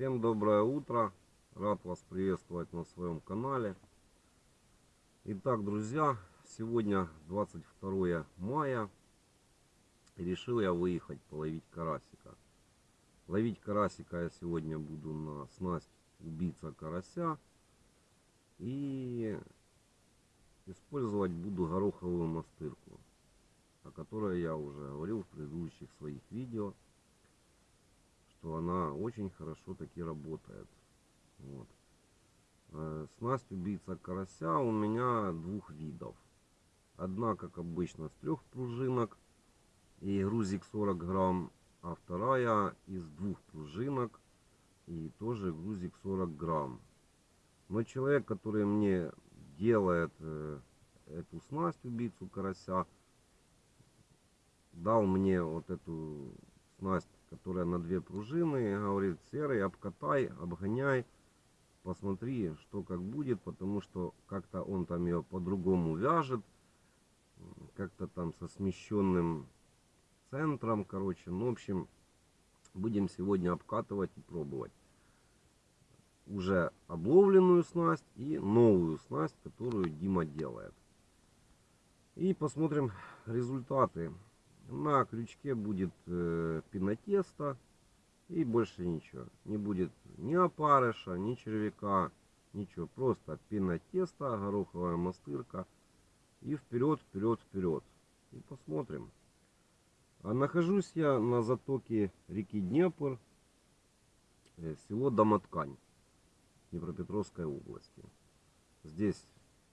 Всем доброе утро. Рад вас приветствовать на своем канале. Итак, друзья, сегодня 22 мая. Решил я выехать половить карасика. Ловить карасика я сегодня буду на снасть убийца карася. И использовать буду гороховую мастырку, о которой я уже говорил в предыдущих своих видео что она очень хорошо таки работает. Вот. Э, снасть убийца карася у меня двух видов. Одна, как обычно, с трех пружинок и грузик 40 грамм, а вторая из двух пружинок и тоже грузик 40 грамм. Но человек, который мне делает э, эту снасть убийцу карася, дал мне вот эту снасть которая на две пружины. Говорит, серый, обкатай, обгоняй. Посмотри, что как будет, потому что как-то он там ее по-другому вяжет. Как-то там со смещенным центром, короче. Ну, в общем, будем сегодня обкатывать и пробовать. Уже обловленную снасть и новую снасть, которую Дима делает. И посмотрим результаты. На крючке будет э, пенотесто и больше ничего. Не будет ни опарыша, ни червяка, ничего. Просто пенотесто, гороховая мастырка и вперед, вперед, вперед. И посмотрим. А нахожусь я на затоке реки Днепр, э, село Домоткань Днепропетровской области. Здесь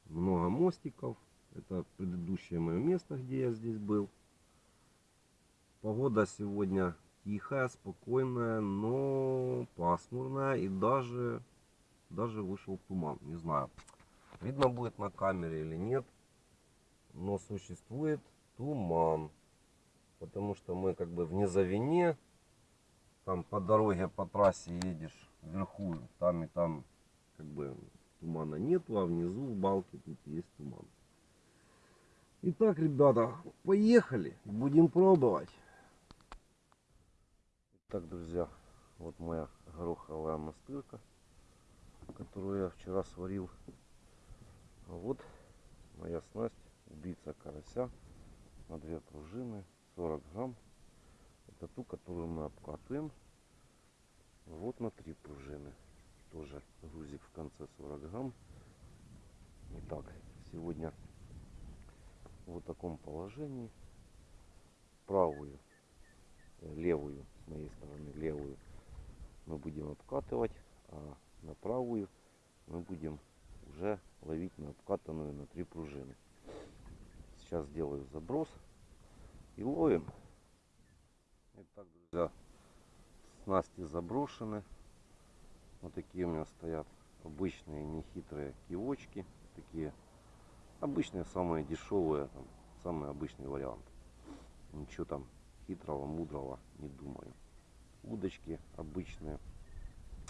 много мостиков. Это предыдущее мое место, где я здесь был. Погода сегодня тихая, спокойная, но пасмурная и даже, даже вышел туман. Не знаю, видно будет на камере или нет, но существует туман. Потому что мы как бы в низовине, там по дороге, по трассе едешь вверху, там и там как бы тумана нету, а внизу в балке тут есть туман. Итак, ребята, поехали, будем пробовать. Так, друзья, вот моя гороховая мастырка, которую я вчера сварил. А вот моя снасть убийца карася на две пружины, 40 грамм. Это ту, которую мы обкатываем. Вот на три пружины. Тоже грузик в конце 40 грамм. Итак, сегодня в вот таком положении правую, левую с моей стороны левую мы будем обкатывать, а на правую мы будем уже ловить на обкатанную на три пружины. Сейчас сделаю заброс и ловим. Итак, друзья, снасти заброшены. Вот такие у меня стоят обычные нехитрые кивочки. Такие обычные, самые дешевые, там, самый обычный вариант. Ничего там хитрого, мудрого не думаю. Удочки обычные,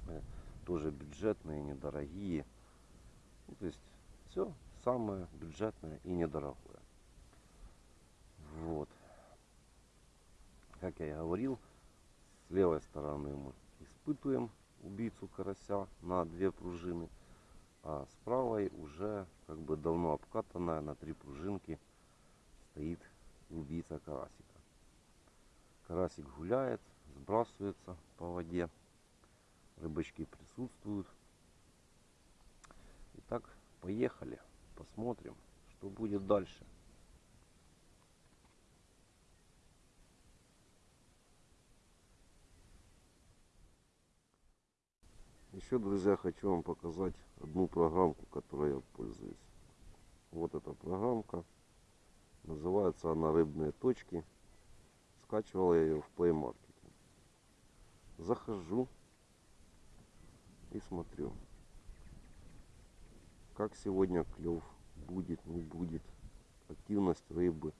э, тоже бюджетные, недорогие. Ну, то есть все самое бюджетное и недорогое. Вот. Как я и говорил, с левой стороны мы испытываем убийцу карася на две пружины, а с правой уже как бы давно обкатанная на три пружинки стоит убийца карасика. Карасик гуляет, сбрасывается по воде. Рыбочки присутствуют. Итак, поехали. Посмотрим, что будет дальше. Еще, друзья, хочу вам показать одну программку, которой я пользуюсь. Вот эта программка. Называется она «Рыбные точки». Скачивал я ее в Play Market. Захожу и смотрю, как сегодня клев будет, не будет, активность рыбы.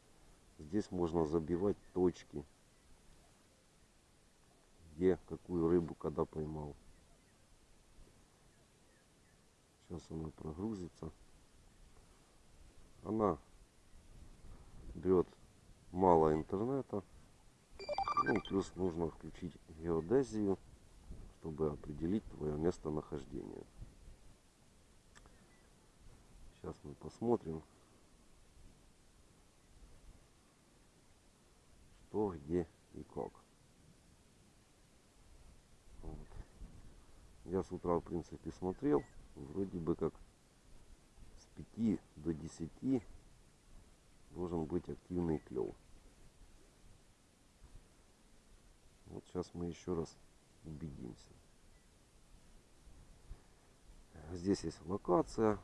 Здесь можно забивать точки, где какую рыбу когда поймал. Сейчас она прогрузится. Она берет мало интернета. Ну, плюс нужно включить геодезию, чтобы определить твое местонахождение. Сейчас мы посмотрим, что, где и как. Вот. Я с утра, в принципе, смотрел. Вроде бы как с 5 до 10 должен быть активный клев. Вот сейчас мы еще раз убедимся. Здесь есть локация,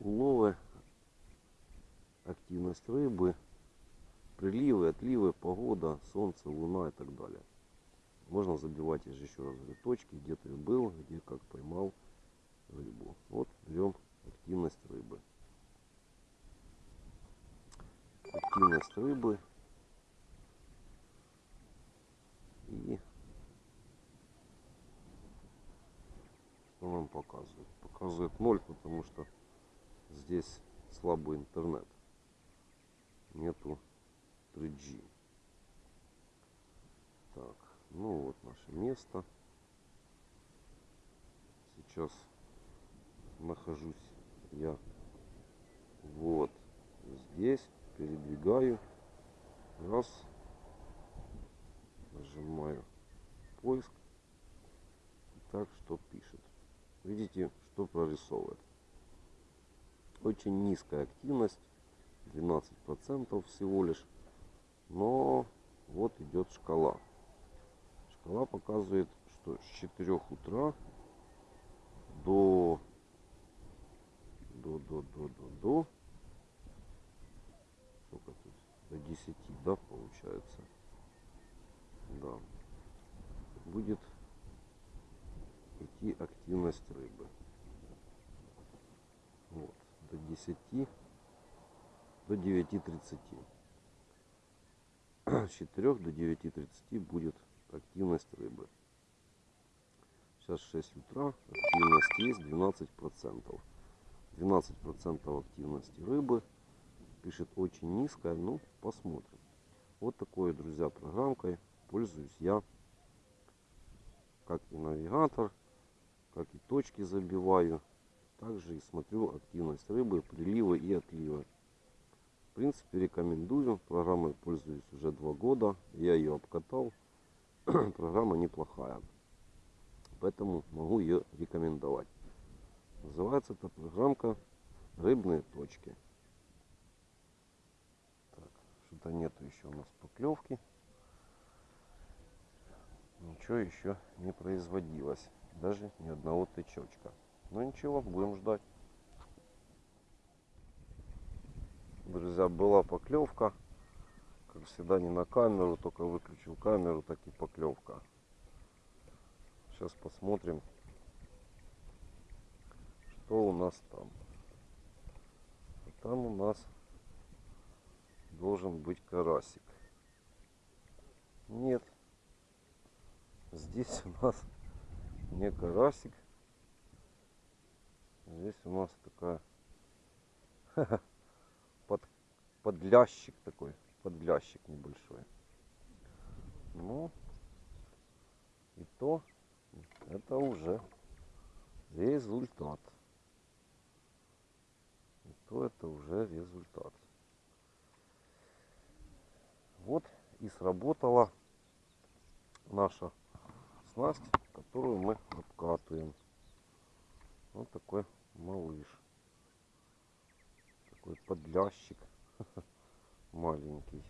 уловы, активность рыбы, приливы, отливы, погода, солнце, луна и так далее. Можно забивать, еще раз точки, где ты был, где как поймал рыбу. Вот берем активность рыбы. Активность рыбы. И что нам показывает? Показывает 0, потому что здесь слабый интернет. Нету 3G. Так, ну вот наше место. Сейчас нахожусь я вот здесь. Передвигаю. Раз. Нажимаю поиск. Так, что пишет. Видите, что прорисовывает. Очень низкая активность. 12% всего лишь. Но вот идет шкала. Шкала показывает, что с 4 утра до до до до до до сколько тут до 10 да получается да будет идти активность рыбы вот до 10 до 9.30 с 4 до 9.30 будет активность рыбы сейчас 6 утра активность есть 12 процентов 12% активности рыбы. Пишет очень низкая. Ну, посмотрим. Вот такой, друзья, программкой пользуюсь я. Как и навигатор, как и точки забиваю. Также и смотрю активность рыбы, приливы и отливы. В принципе, рекомендую. Программой пользуюсь уже два года. Я ее обкатал. Программа неплохая. Поэтому могу ее рекомендовать. Называется эта программка «Рыбные точки». Так, что-то нету еще у нас поклевки. Ничего еще не производилось. Даже ни одного тычочка. Но ничего, будем ждать. Друзья, была поклевка. Как всегда, не на камеру, только выключил камеру, так и поклевка. Сейчас посмотрим, что у нас там? Там у нас должен быть карасик. Нет. Здесь у нас не карасик. Здесь у нас такая под, подлящик такой. Подлящик небольшой. Ну, и то это уже результат то это уже результат. Вот и сработала наша снасть, которую мы обкатываем. Вот такой малыш. Такой подлящик маленький.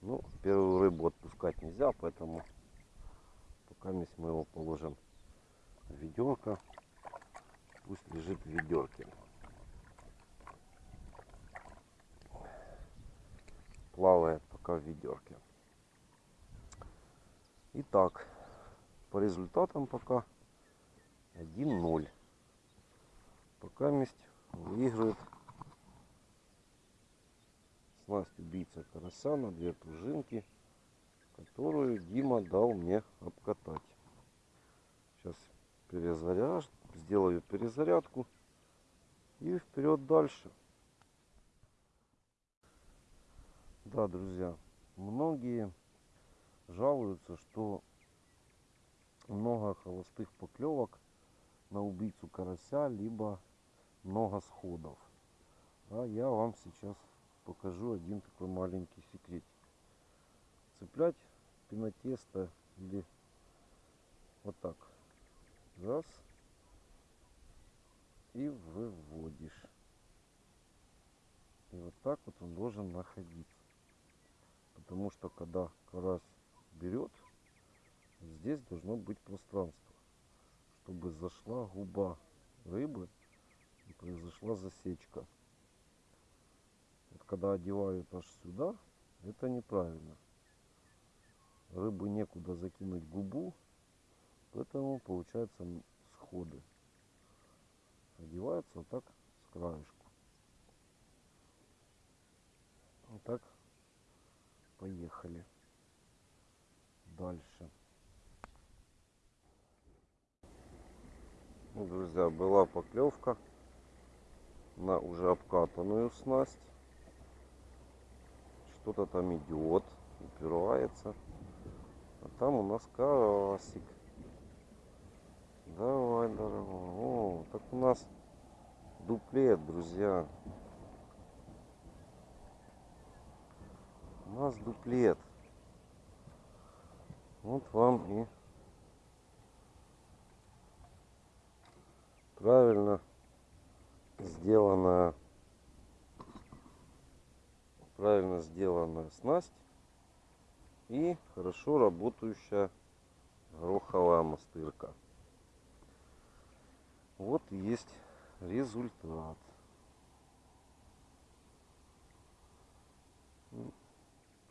Ну, первую рыбу отпускать нельзя, поэтому пока мы его положим в ведерко. Пусть лежит в ведерке. плавает пока в ведерке. Итак, по результатам пока 1-0. Пока месть выигрывает снасть убийца карася на две пружинки, которую Дима дал мне обкатать. Сейчас перезаряж, сделаю перезарядку и вперед дальше. Да, друзья, многие жалуются, что много холостых поклевок на убийцу карася, либо много сходов. А я вам сейчас покажу один такой маленький секретик. Цеплять пенотесто или вот так. Раз. И выводишь. И вот так вот он должен находиться. Потому что когда карась берет, здесь должно быть пространство, чтобы зашла губа рыбы и произошла засечка. Вот когда одевают аж сюда, это неправильно. Рыбы некуда закинуть губу, поэтому получается сходы. Одевается вот так с краешку. Вот так поехали дальше. Ну, друзья, была поклевка на уже обкатанную снасть. Что-то там идет, упирается. А там у нас карасик. Давай, дорогой. О, так у нас дуплет, друзья. У нас дуплет. Вот вам и правильно сделанная правильно сделанная снасть и хорошо работающая гороховая мастырка. Вот есть результат.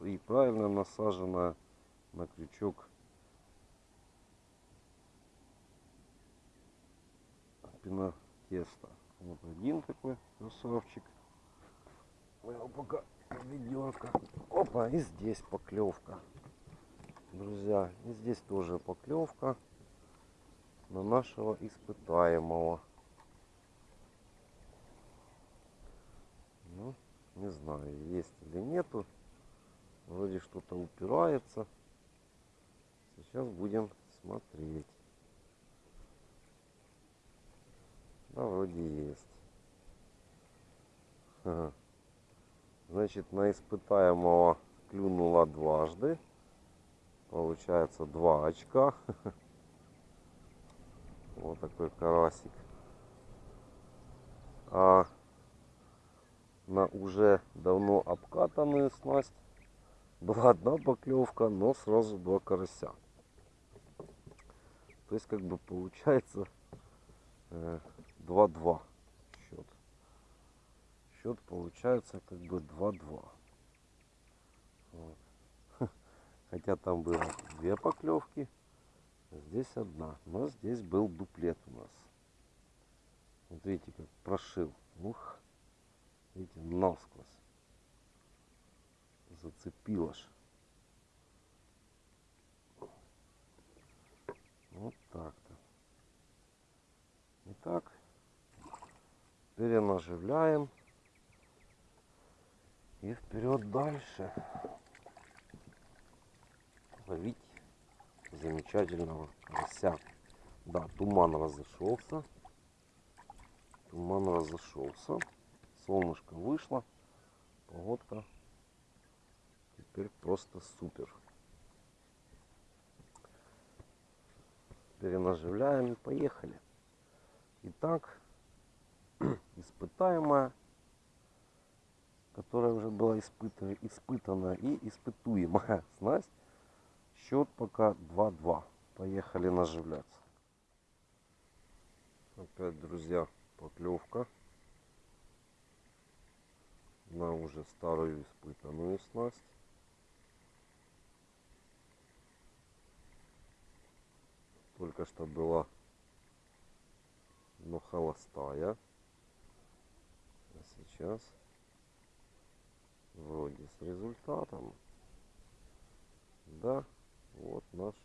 И правильно насаженная на крючок пина теста. Вот один такой красавчик. Мы его пока ведерко. Опа, и здесь поклевка. Друзья, и здесь тоже поклевка на нашего испытаемого. Ну, не знаю, есть или нету. Вроде что-то упирается. Сейчас будем смотреть. Да, вроде есть. Значит, на испытаемого клюнула дважды. Получается два очка. Вот такой карасик. А на уже давно обкатанную снасть была одна поклевка, но сразу два карася. То есть как бы получается 2-2 счет. Счет получается как бы 2-2. Вот. Хотя там было две поклевки, а здесь одна. Но здесь был дуплет у нас. Вот видите, как прошил. Ух, видите, насквозь. Зацепило ж. Вот так-то. Итак, перенаживляем. И вперед дальше. Ловить замечательного карася. Да, туман разошелся. Туман разошелся. Солнышко вышло. Погодка теперь просто супер. Перенаживляем и поехали. Итак, испытаемая, которая уже была испытана, испытана и испытуемая снасть. Счет пока 2-2. Поехали наживляться. Опять, друзья, поклевка на уже старую испытанную снасть. Только что была но холостая сейчас вроде с результатом. Да, вот наш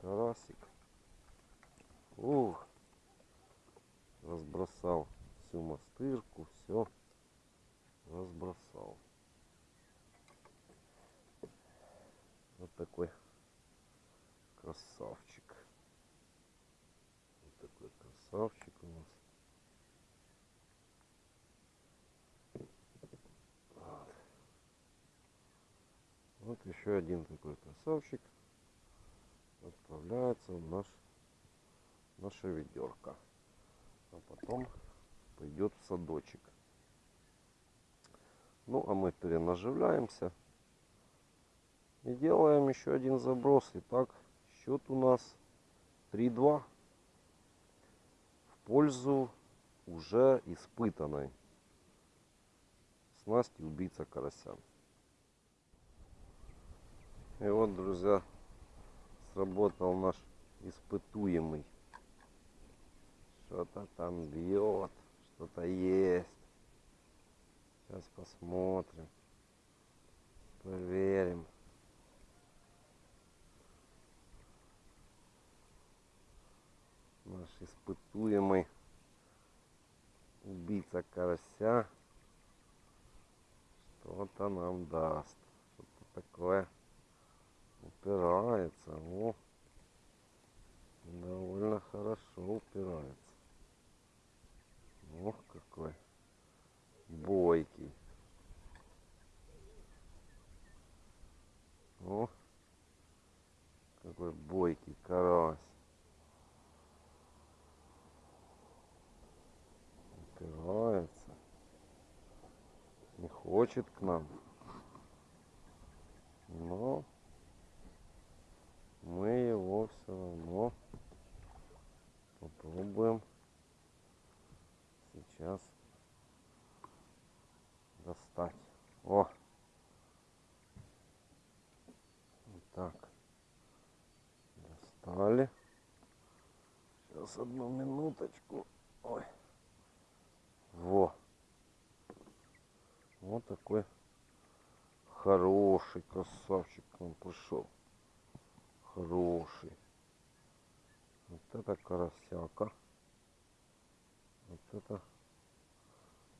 карасик. Ух, разбросал всю мастырку, все разбросал. Вот такой красавчик. Вот такой красавчик. Еще один такой красавчик отправляется в наш наша ведерко. А потом пойдет в садочек. Ну, а мы перенаживляемся. И делаем еще один заброс. Итак, счет у нас 3-2 в пользу уже испытанной снасти убийца карася. И вот, друзья, сработал наш испытуемый. Что-то там бьет, что-то есть. Сейчас посмотрим. Проверим. Наш испытуемый убийца карася что-то нам даст. Что-то такое упирается. О, довольно хорошо упирается. Ох, какой бойкий. О, какой бойкий карась. Упирается. Не хочет к нам. Но его все равно попробуем сейчас достать. О! Вот так. Достали. Сейчас одну минуточку. Ой. Во. Вот такой хороший красавчик он пришел. Хороший. Вот это карасяка. Вот это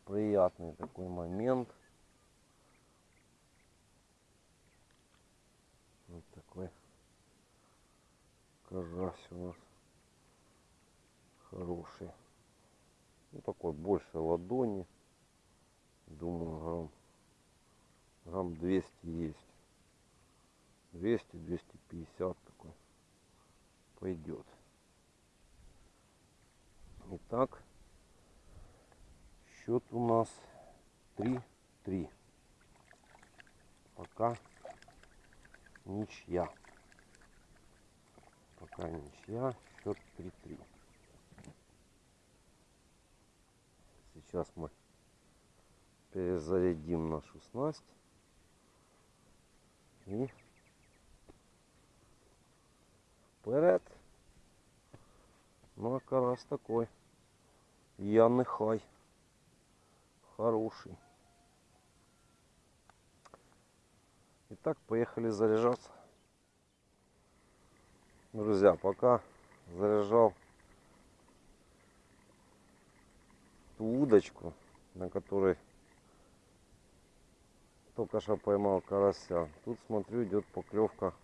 приятный такой момент. Вот такой карась у нас хороший. Ну такой больше ладони. Думаю, грамм, грамм 200 есть. 200-250 такой пойдет. Итак, счет у нас 3-3. Пока ничья. Пока ничья. Счет 3-3. Сейчас мы перезарядим нашу снасть. И вперед. Ну а карась такой. Я нехай. Хороший. Итак, поехали заряжаться. Друзья, пока заряжал ту удочку, на которой только что поймал карася. Тут смотрю идет поклевка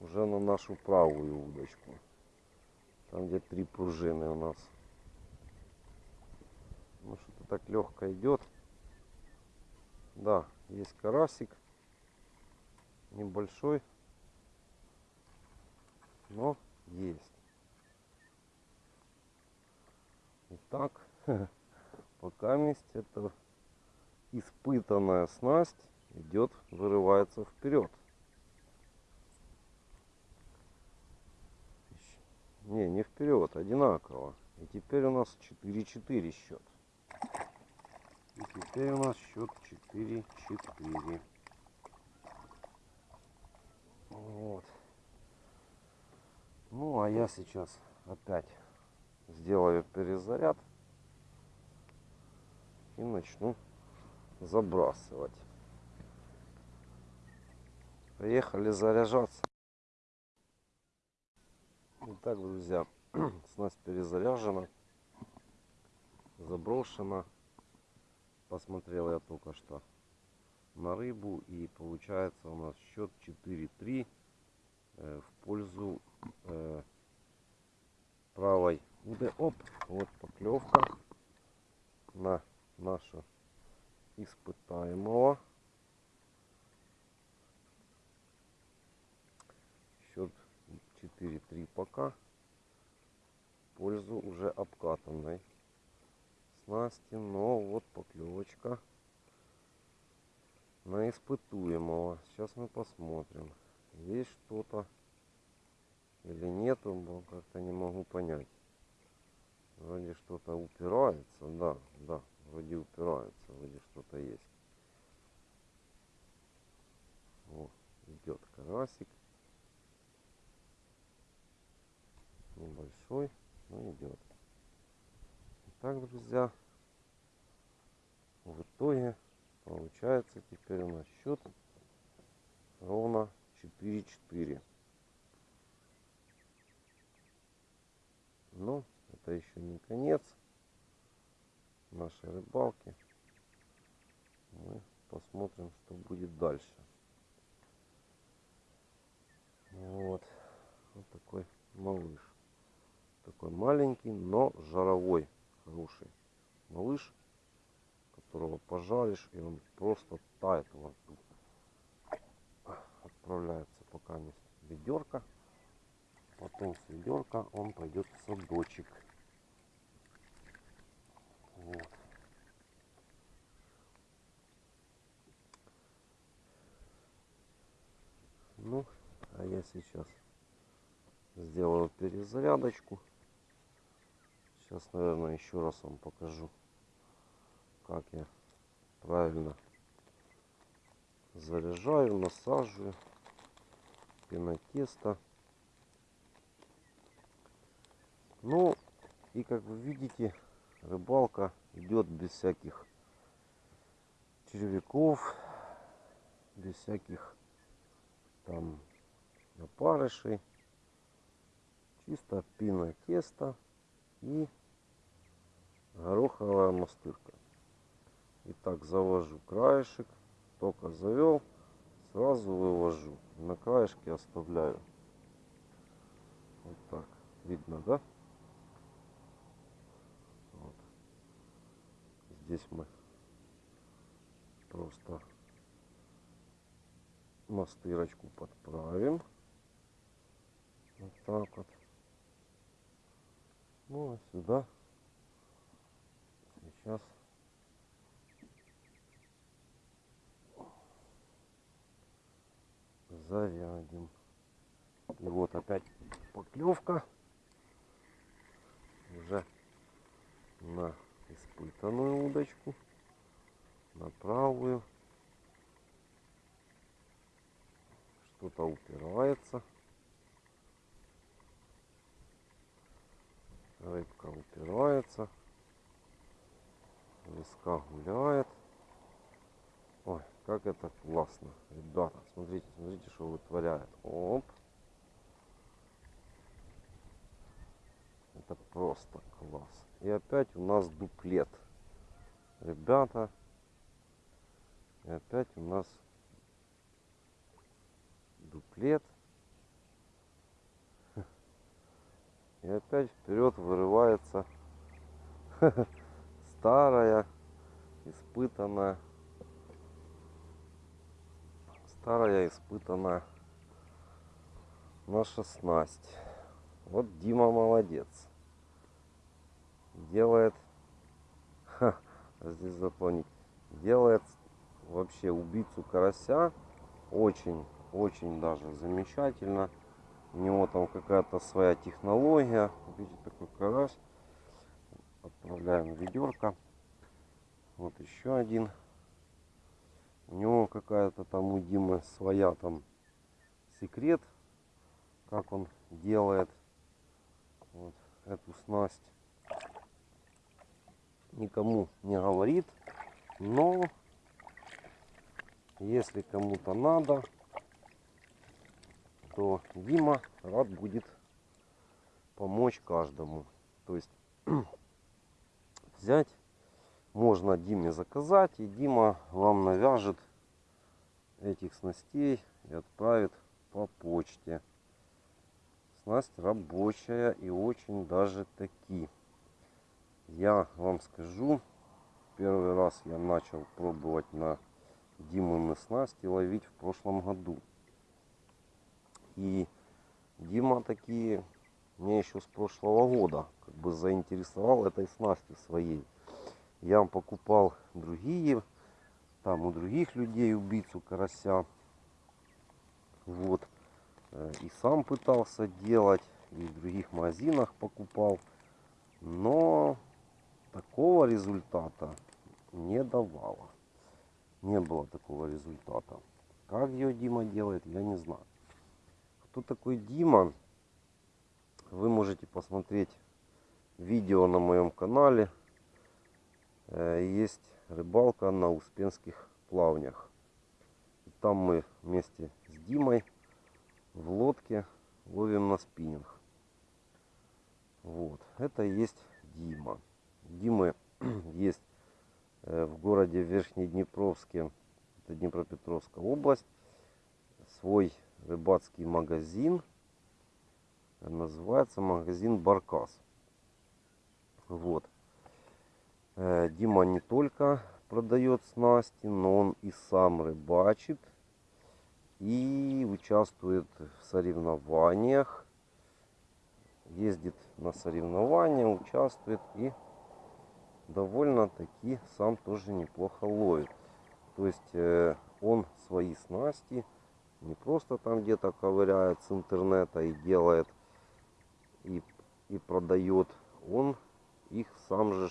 уже на нашу правую удочку. Там где три пружины у нас. Ну что-то так легко идет. Да, есть карасик. Небольшой. Но есть. Итак, пока месть это испытанная снасть идет, вырывается вперед. Не, не вперед, одинаково. И теперь у нас 4-4 счет. И теперь у нас счет 4-4. Вот. Ну, а я сейчас опять сделаю перезаряд и начну забрасывать. Поехали заряжаться. Итак, друзья, снасть перезаряжена, заброшена. Посмотрел я только что на рыбу и получается у нас счет 4-3 э, в пользу э, правой уды. Оп, вот поклевка на нашу испытаемого. 4-3 пока. В пользу уже обкатанной снасти. Но вот поклевочка на испытуемого. Сейчас мы посмотрим, есть что-то или нету, как-то не могу понять. Вроде что-то упирается, да, да, вроде упирается, вроде что-то есть. О, идет карасик. Небольшой, но идет. Итак, друзья, в итоге получается теперь у нас счет ровно 4-4. Но это еще не конец нашей рыбалки. Мы посмотрим, что будет дальше. Вот. Вот такой малыш. Такой маленький, но жаровой. Хороший малыш, которого пожаришь, и он просто тает во рту. Отправляется пока не ведерко. Потом с ведерка он пойдет в садочек. Вот. Ну, а я сейчас сделаю перезарядочку. Сейчас, наверное, еще раз вам покажу, как я правильно заряжаю, насаживаю пенотесто. Ну, и как вы видите, рыбалка идет без всяких червяков, без всяких там опарышей. Чисто пино тесто и гороховая мастырка. Итак, завожу краешек, только завел, сразу вывожу. На краешке оставляю. Вот так. Видно, да? Вот. Здесь мы просто мастырочку подправим. Вот так вот. Ну а сюда сейчас зарядим. И вот опять поклевка уже на испытанную удочку, на правую. Что-то упирается. Рыбка упирается. Леска гуляет. Ой, как это классно. Ребята, смотрите, смотрите, что вытворяет. Оп. Это просто класс. И опять у нас дуплет. Ребята. И опять у нас дуплет. И опять вперед вырывается старая, испытанная, старая, испытанная наша снасть. Вот Дима молодец. Делает, ха, здесь запланить, делает вообще убийцу карася очень, очень даже замечательно. У него там какая-то своя технология. Видите, такой карась. Отправляем ведерко. Вот еще один. У него какая-то там у Димы своя там секрет, как он делает вот эту снасть. Никому не говорит, но если кому-то надо, то Дима рад будет помочь каждому. То есть взять можно Диме заказать, и Дима вам навяжет этих снастей и отправит по почте. Снасть рабочая и очень даже таки. Я вам скажу, первый раз я начал пробовать на Димы снасти ловить в прошлом году. И Дима такие мне еще с прошлого года как бы заинтересовал этой снастью своей. Я покупал другие, там у других людей убийцу карася. Вот. Э, и сам пытался делать, и в других магазинах покупал. Но такого результата не давало. Не было такого результата. Как ее Дима делает, я не знаю. Кто такой Дима? Вы можете посмотреть видео на моем канале. Э, есть рыбалка на Успенских плавнях. Там мы вместе с Димой в лодке ловим на спиннинг. Вот. Это есть Дима. Димы есть э, в городе Верхнеднепровске, это Днепропетровская область, свой рыбацкий магазин. Называется магазин Баркас. Вот. Э, Дима не только продает снасти, но он и сам рыбачит и участвует в соревнованиях, ездит на соревнования, участвует и довольно-таки сам тоже неплохо ловит. То есть э, он свои снасти не просто там где-то ковыряет с интернета и делает и, и продает, он их сам же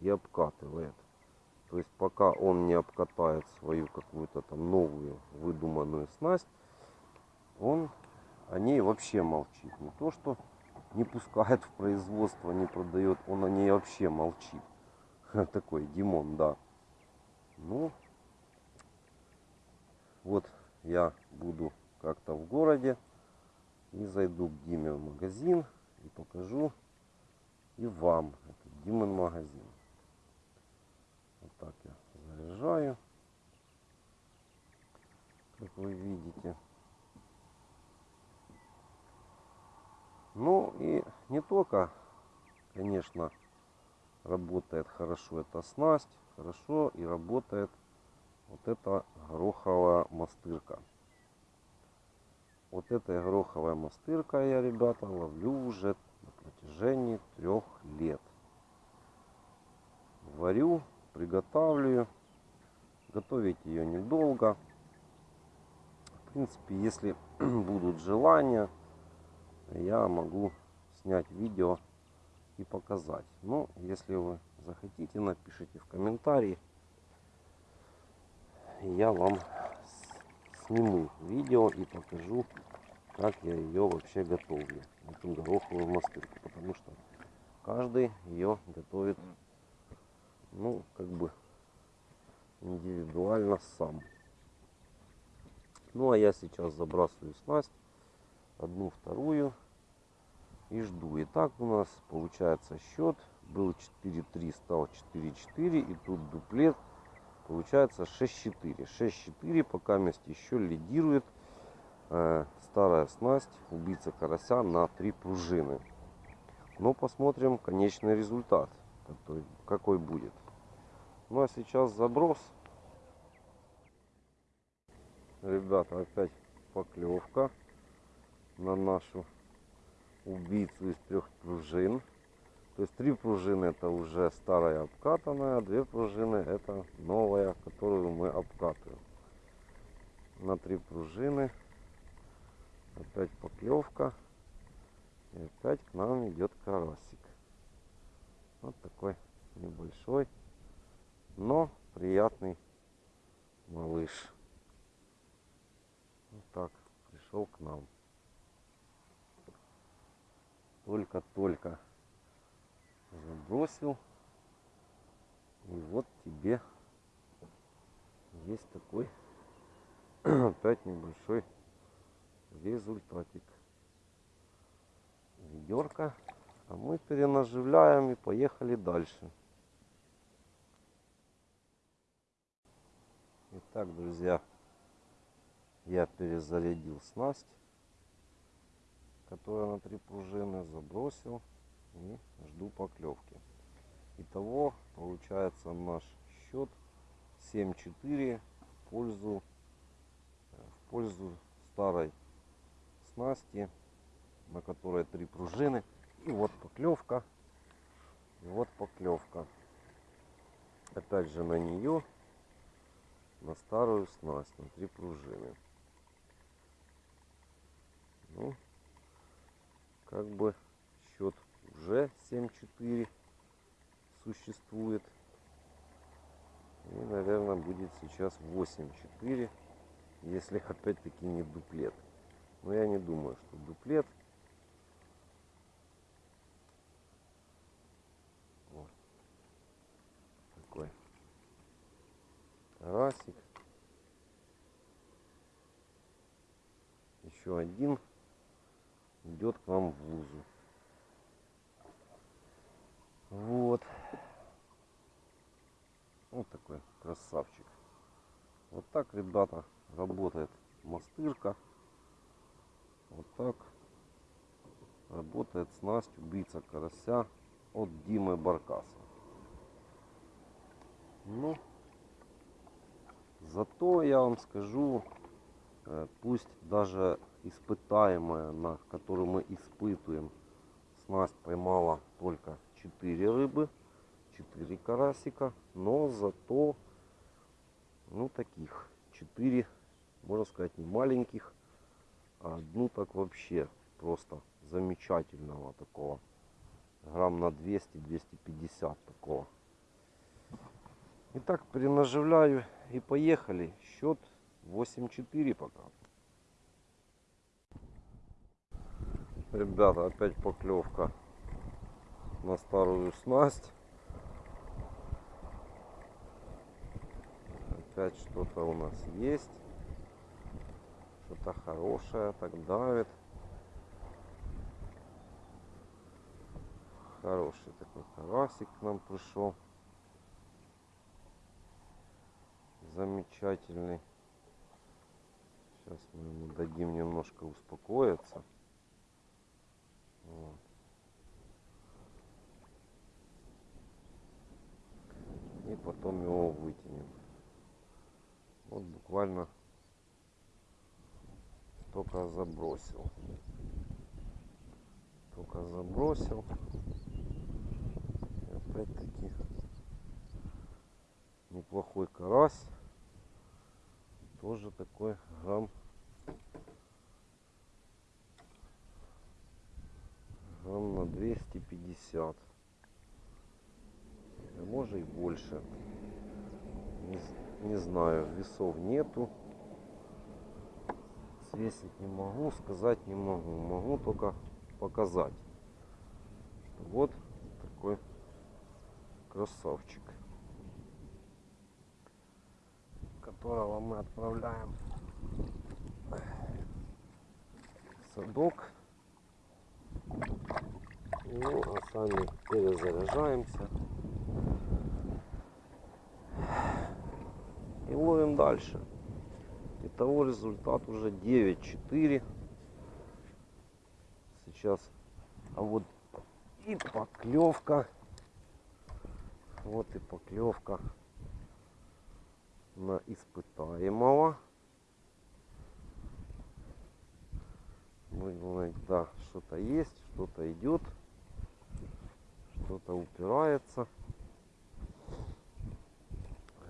и обкатывает. То есть пока он не обкатает свою какую-то там новую выдуманную снасть, он о ней вообще молчит. Не то, что не пускает в производство, не продает, он о ней вообще молчит. Такой Димон, да. Ну, вот я буду как-то в городе и зайду к Диме в магазин и покажу и вам этот Димон магазин. Вот так я заряжаю, как вы видите. Ну и не только, конечно, работает хорошо эта снасть, хорошо и работает вот эта гороховая мастырка. Вот этой гороховой мастыркой я, ребята, ловлю уже на протяжении трех лет. Варю, приготавливаю. Готовить ее недолго. В принципе, если будут желания, я могу снять видео и показать. Но если вы захотите, напишите в комментарии. Я вам сниму видео и покажу, как я ее вообще готовлю. Эту гороховую мастырку. Потому что каждый ее готовит, ну, как бы индивидуально сам. Ну, а я сейчас забрасываю снасть одну, вторую и жду. И так у нас получается счет. Был 4-3, стал 4-4. И тут дуплет. Получается 6-4. 6-4 пока мест еще лидирует э, старая снасть убийца карася на 3 пружины. Но посмотрим конечный результат, какой, какой будет. Ну а сейчас заброс. Ребята, опять поклевка на нашу убийцу из трех пружин. То есть три пружины это уже старая обкатанная, две пружины это новая, которую мы обкатываем. На три пружины опять поклевка. И опять к нам идет карасик. Вот такой небольшой, но приятный малыш. Вот так пришел к нам только-только забросил. И вот тебе есть такой опять небольшой результатик. Ведерко. А мы перенаживляем и поехали дальше. Итак, друзья, я перезарядил снасть которая на три пружины, забросил и жду поклевки. Итого получается наш счет 7-4 в пользу, в пользу старой снасти на которой три пружины. И вот поклевка. И вот поклевка. Опять же на нее, на старую снасть, на три пружины. Ну, как бы уже 7-4 существует. И, наверное, будет сейчас 8-4, если опять-таки не дуплет. Но я не думаю, что дуплет. Вот. Такой карасик. Еще один идет к нам в вузу. Вот. Вот такой красавчик. Вот так, ребята, работает мастырка. Вот так работает снасть убийца карася от Димы Баркаса. Ну, зато я вам скажу, э, пусть даже испытаемая, на которую мы испытываем, снасть поймала только 4 рыбы, 4 карасика, но зато, ну, таких 4, можно сказать, не маленьких, а одну так вообще просто замечательного такого, грамм на 200-250 такого. Итак, перенаживляю и поехали. Счет 8-4 пока. Ребята, опять поклевка на старую снасть. Опять что-то у нас есть. Что-то хорошее так давит. Хороший такой карасик к нам пришел. Замечательный. Сейчас мы ему дадим немножко успокоиться. Вот. И потом его вытянем. Вот буквально только забросил. Только забросил. Опять-таки неплохой карась. Тоже такой грамм грамм на 250 может и больше. Не, не знаю весов нету. Свесить не могу сказать не могу. Могу только показать вот такой красавчик которого мы отправляем в садок. Ну, а сами перезаряжаемся. И ловим дальше. Итого результат уже 9-4. Сейчас. А вот и поклевка. Вот и поклевка на испытаемого. Будем да, что-то есть, что-то идет что-то упирается.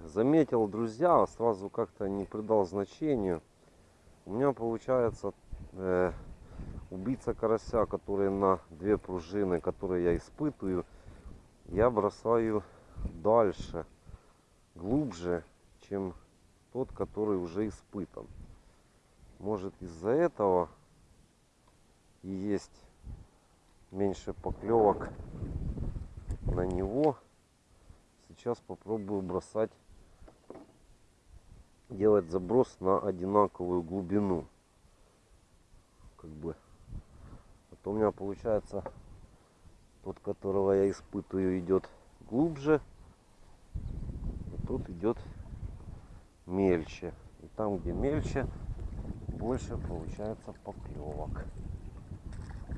Заметил, друзья, сразу как-то не придал значению. У меня получается э, убийца карася, который на две пружины, которые я испытываю, я бросаю дальше, глубже, чем тот, который уже испытан. Может из-за этого и есть меньше поклевок на него. Сейчас попробую бросать, делать заброс на одинаковую глубину. Как бы. А то у меня получается тот, которого я испытываю, идет глубже. А тут идет мельче. И там, где мельче, больше получается поклевок.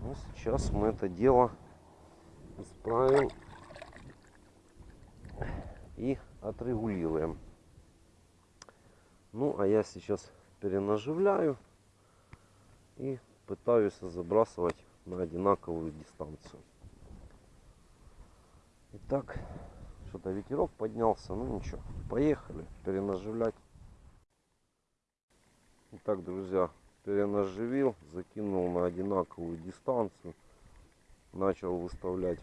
Ну, сейчас мы это дело исправим и отрегулируем. Ну, а я сейчас перенаживляю и пытаюсь забрасывать на одинаковую дистанцию. Итак, что-то ветерок поднялся, ну ничего, поехали перенаживлять. Итак, друзья, перенаживил, закинул на одинаковую дистанцию, начал выставлять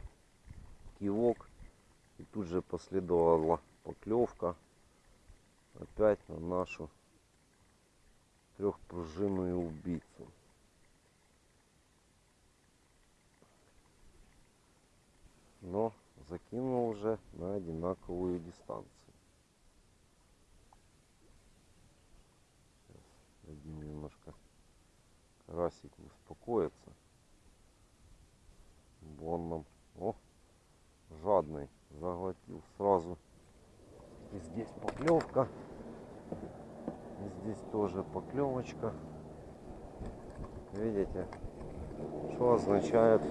кивок и тут же последовала поклевка опять на нашу трехпружинную убийцу. Но закинул уже на одинаковую дистанцию. Сейчас дадим немножко карасику успокоиться. Вон нам. О, жадный заглотил сразу. И здесь поклевка. Тоже поклевочка. Видите, что означает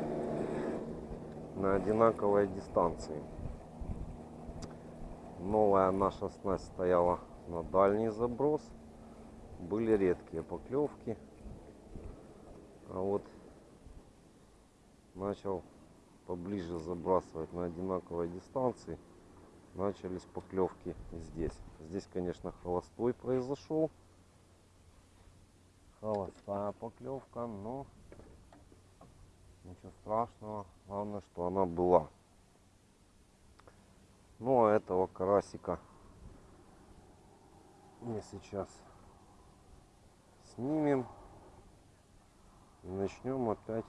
на одинаковой дистанции. Новая наша снасть стояла на дальний заброс. Были редкие поклевки. А вот начал поближе забрасывать на одинаковой дистанции. Начались поклевки здесь. Здесь, конечно, холостой произошел. Холостая поклевка, но Ничего страшного. Главное, что она была. Ну, а этого карасика мы сейчас снимем. И начнем опять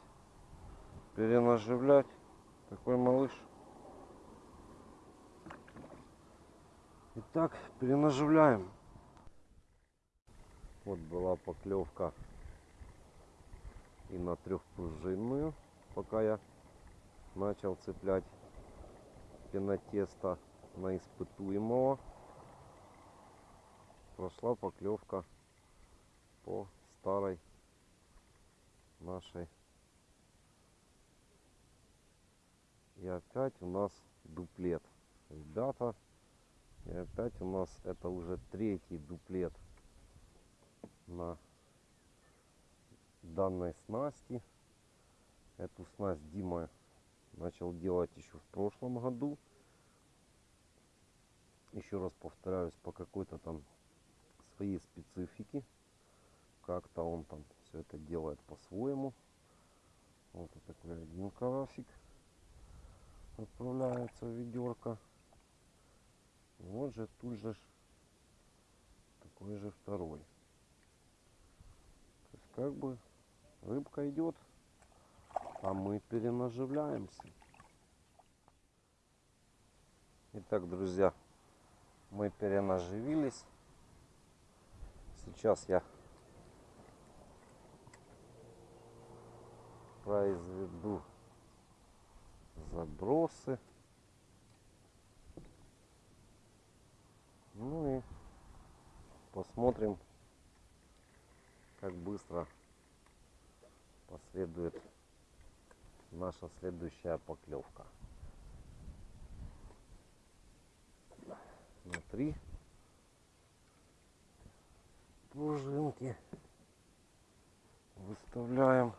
перенаживлять. Такой малыш. Итак, перенаживляем. Вот была поклевка и на трехпружинную пока я начал цеплять пенотесто на испытуемого. Прошла поклевка по старой нашей. И опять у нас дуплет. Ребята, и опять у нас это уже третий дуплет на данной снасти. Эту снасть Дима начал делать еще в прошлом году. Еще раз повторяюсь, по какой-то там своей специфике. Как-то он там все это делает по-своему. Вот такой один карасик отправляется в ведерко. Вот же тут же такой же второй. Как бы рыбка идет а мы перенаживляемся. Итак, друзья, мы перенаживились. Сейчас я произведу забросы. Ну и посмотрим, как быстро последует наша следующая поклевка. На три пружинки выставляем.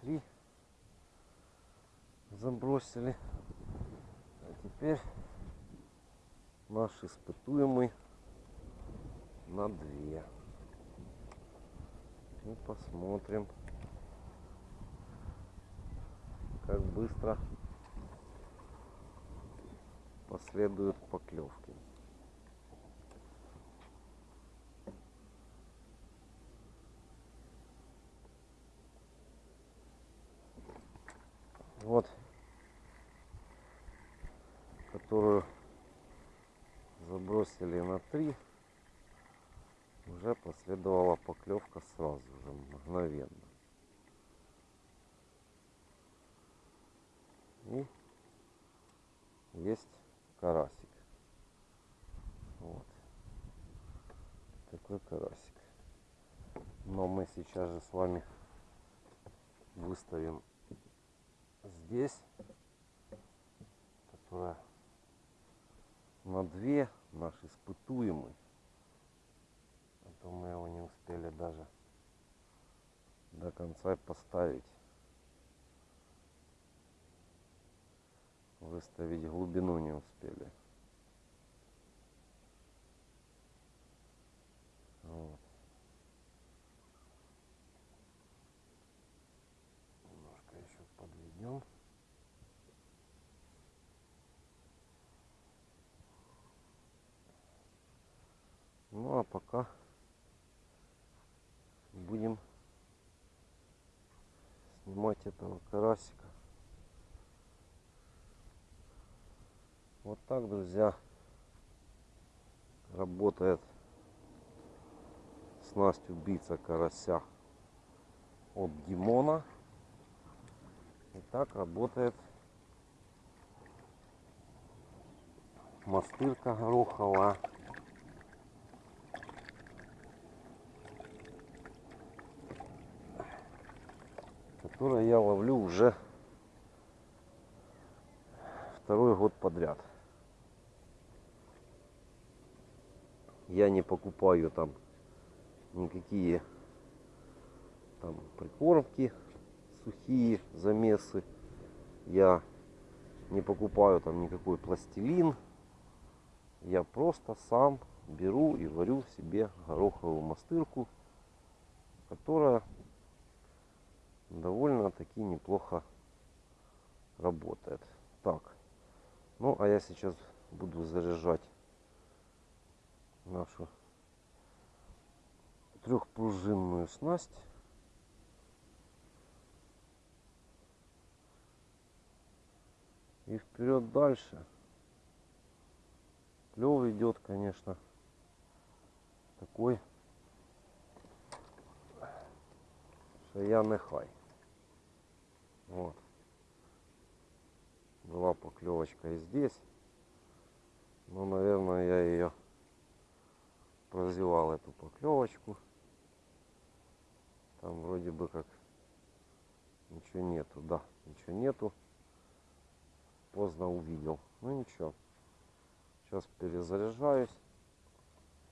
три забросили. А теперь наш испытуемый на две. И посмотрим, как быстро последуют поклевки. вот которую забросили на 3 уже последовала поклевка сразу же мгновенно. И есть карасик. Вот. Такой карасик. Но мы сейчас же с вами выставим здесь, которая на две наш испытуемый. А то мы его не успели даже до конца поставить. Выставить глубину не успели. Вот. Немножко еще подведем. Ну а пока будем снимать этого карасика. Вот так, друзья, работает снасть убийца карася от Димона. И так работает мастырка гороховая. Которое я ловлю уже второй год подряд. Я не покупаю там никакие там прикормки, сухие замесы. Я не покупаю там никакой пластилин. Я просто сам беру и варю себе гороховую мастырку, которая довольно-таки неплохо работает. Так, ну а я сейчас буду заряжать нашу трехпружинную снасть. И вперед дальше. Клев идет, конечно, такой, что я. Вот. Была поклевочка и здесь. Но, наверное, я ее прозевал, эту поклевочку. Там вроде бы как ничего нету. Да, ничего нету. Поздно увидел. Ну ничего. Сейчас перезаряжаюсь.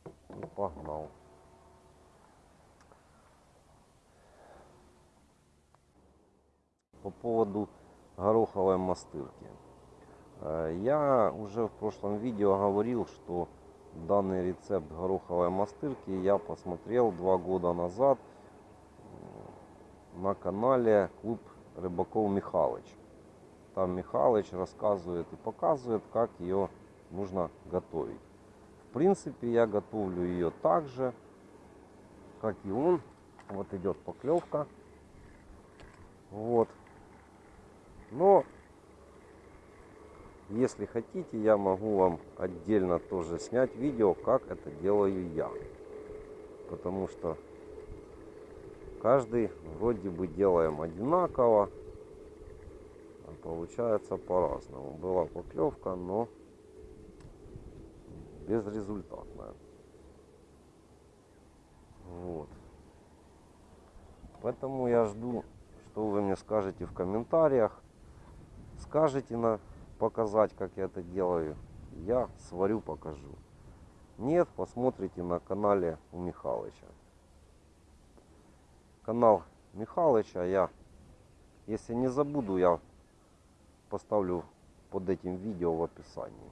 И погнал. По поводу гороховой мастырки. Э, я уже в прошлом видео говорил, что данный рецепт гороховой мастырки я посмотрел два года назад на канале Клуб Рыбаков Михалыч. Там Михалыч рассказывает и показывает, как ее нужно готовить. В принципе, я готовлю ее так же, как и он. Вот идет поклевка. Вот. Но, если хотите, я могу вам отдельно тоже снять видео, как это делаю я. Потому что каждый вроде бы делаем одинаково, а получается по-разному. Была поклевка, но безрезультатная. Вот. Поэтому я жду, что вы мне скажете в комментариях скажете на показать, как я это делаю, я сварю, покажу. Нет, посмотрите на канале у Михалыча. Канал Михалыча я, если не забуду, я поставлю под этим видео в описании.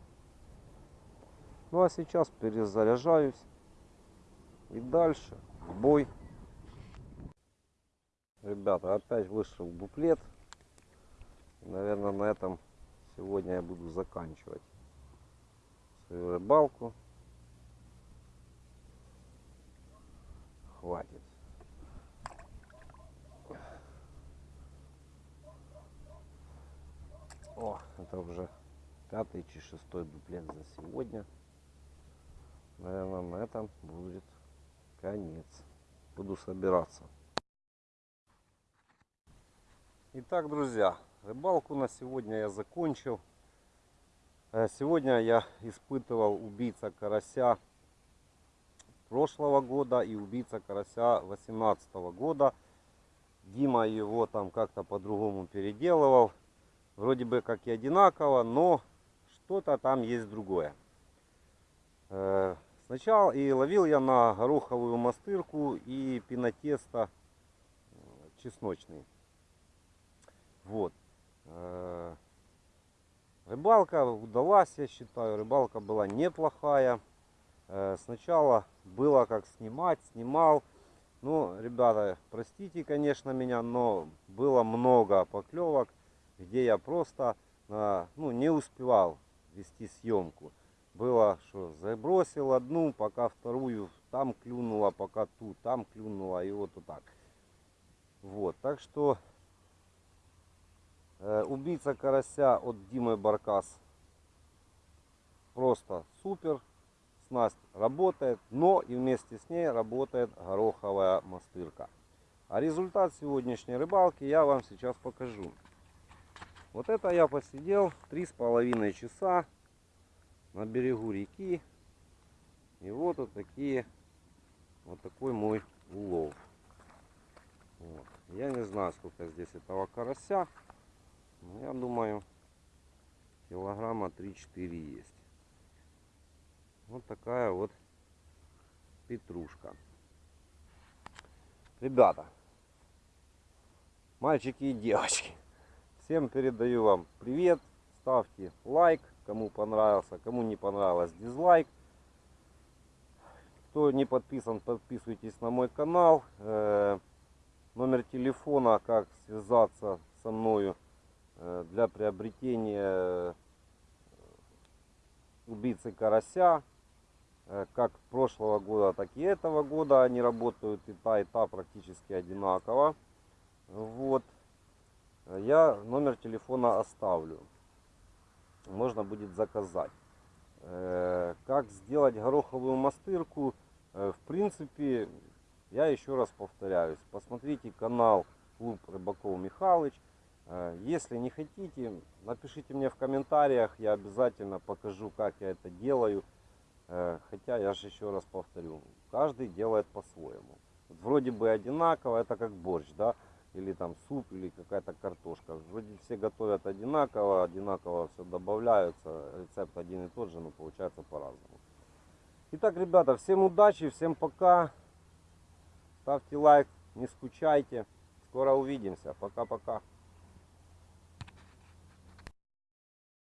Ну а сейчас перезаряжаюсь и дальше в бой. Ребята, опять вышел буклет наверное, на этом сегодня я буду заканчивать свою рыбалку. Хватит. О, это уже пятый чи шестой дуплет за сегодня. Наверное, на этом будет конец. Буду собираться. Итак, друзья, Рыбалку на сегодня я закончил. Э, сегодня я испытывал убийца карася прошлого года и убийца карася 18 года. Дима его там как-то по-другому переделывал. Вроде бы как и одинаково, но что-то там есть другое. Э, Сначала и ловил я на гороховую мастырку и пинотесто э, чесночный. Вот. Э, Рыбалка удалась, я считаю. Рыбалка была неплохая. Э, Сначала было как снимать, снимал. Ну, ребята, простите, конечно, меня, но было много поклевок, где я просто э, ну, не успевал вести съемку. Было, что забросил одну, пока вторую там клюнула, пока ту там клюнула, и вот, вот так. Вот, так что убийца карася от Димы Баркас просто супер. Снасть работает, но и вместе с ней работает гороховая мастырка. А результат сегодняшней рыбалки я вам сейчас покажу. Вот это я посидел три с половиной часа на берегу реки. И вот вот такие, вот такой мой улов. Вот. Я не знаю, сколько здесь этого карася. Но я думаю, килограмма 3-4 есть. Вот такая вот петрушка. Ребята, мальчики и девочки, всем передаю вам привет. Ставьте лайк, кому понравился, кому не понравилось дизлайк. Кто не подписан, подписывайтесь на мой канал. Э, номер телефона, как связаться со мною для приобретения убийцы карася Э, как прошлого года, так и этого года. Они работают и та, и та практически одинаково. Вот. Я номер телефона оставлю. Можно будет заказать. Э, как сделать гороховую мастырку? Э, в принципе, я еще раз повторяюсь. Посмотрите канал Клуб Рыбаков Михалыч. Если не хотите, напишите мне в комментариях. Я обязательно покажу, как я это делаю. Э, хотя, я же еще раз повторю, каждый делает по-своему. Вроде бы одинаково, это как борщ, да, или там суп, или какая-то картошка. Вроде все готовят одинаково, одинаково все добавляются, рецепт один и тот же, но получается по-разному. Итак, ребята, всем удачи, всем пока. Ставьте лайк, не скучайте. Скоро увидимся. Пока-пока.